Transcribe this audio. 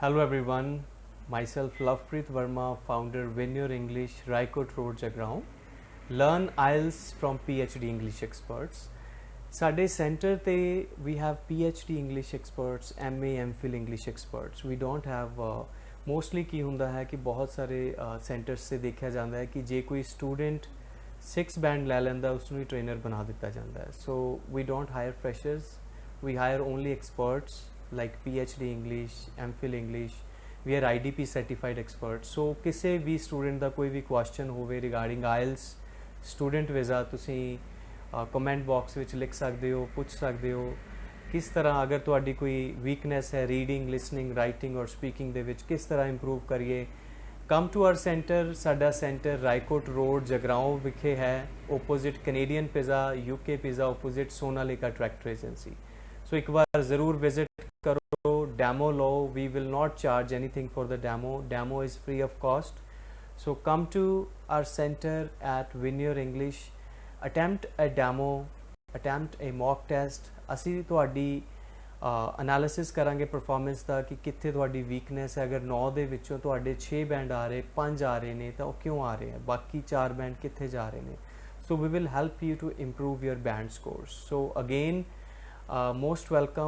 Hello everyone, myself Lovepreet Verma, founder Veneur English, Raikot Road, Jagraon. Learn IELTS from PhD English experts. Sade center te, we have PhD English experts, MA, MPhil English experts. We don't have uh, mostly ki hunda hai ki bahut sare uh, centers se dekha janda hai ki je koi student 6 band le lenda usnu trainer bana janda hai. So we don't hire freshers, we hire only experts. like PhD English, MPhil English, we are IDP certified experts. So ਕਿਸੇ ਵੀ student ਦਾ ਕੋਈ ਵੀ question ਹੋਵੇ regarding IELTS student visa ਤੁਸੀਂ comment box ਵਿੱਚ ਲਿਖ ਸਕਦੇ ਹੋ ਪੁੱਛ ਸਕਦੇ ਹੋ ਕਿਸ ਤਰ੍ਹਾਂ ਅਗਰ ਤੁਹਾਡੀ ਕੋਈ ਵੀਕਨੈਸ ਹੈ ਰੀਡਿੰਗ ਲਿਸਨਿੰਗ ਰਾਈਟਿੰਗ ਔਰ ਸਪੀਕਿੰਗ ਦੇ ਵਿੱਚ ਕਿਸ ਤਰ੍ਹਾਂ ਇੰਪਰੂਵ ਕਰੀਏ ਕਮ ਟੂ ਆਰ ਸੈਂਟਰ ਸਾਡਾ ਸੈਂਟਰ ਰਾਈਕੋਟ ਰੋਡ ਜਗਰਾਉਂ ਵਿਖੇ ਹੈ opposite Canadian pizza UK pizza opposite Sonalika tractor agency so ਇੱਕ ਵਾਰ ਜ਼ਰੂਰ ਵਿਜ਼ਿਟ ਕਰੋ ਡੈਮੋ ਲਓ we will not charge anything for the demo demo is free of cost so come to our center at Vineyard English attempt a demo attempt a mock test ਅਸੀਂ ਤੁਹਾਡੀ analysis ਕਰਾਂਗੇ performance ਦਾ ਕਿ ਕਿੱਥੇ ਤੁਹਾਡੀ weakness ਹੈ ਅਗਰ 9 ਦੇ ਵਿੱਚੋਂ ਤੁਹਾਡੇ 6 ਬੈਂਡ ਆ ਰਹੇ 5 ਆ ਰਹੇ ਨੇ ਤਾਂ ਉਹ ਕਿਉਂ ਆ ਰਹੇ ਆ ਬਾਕੀ 4 ਬੈਂਡ ਕਿੱਥੇ ਜਾ ਰਹੇ ਨੇ so we will help you to improve your band scores so again Uh, most welcome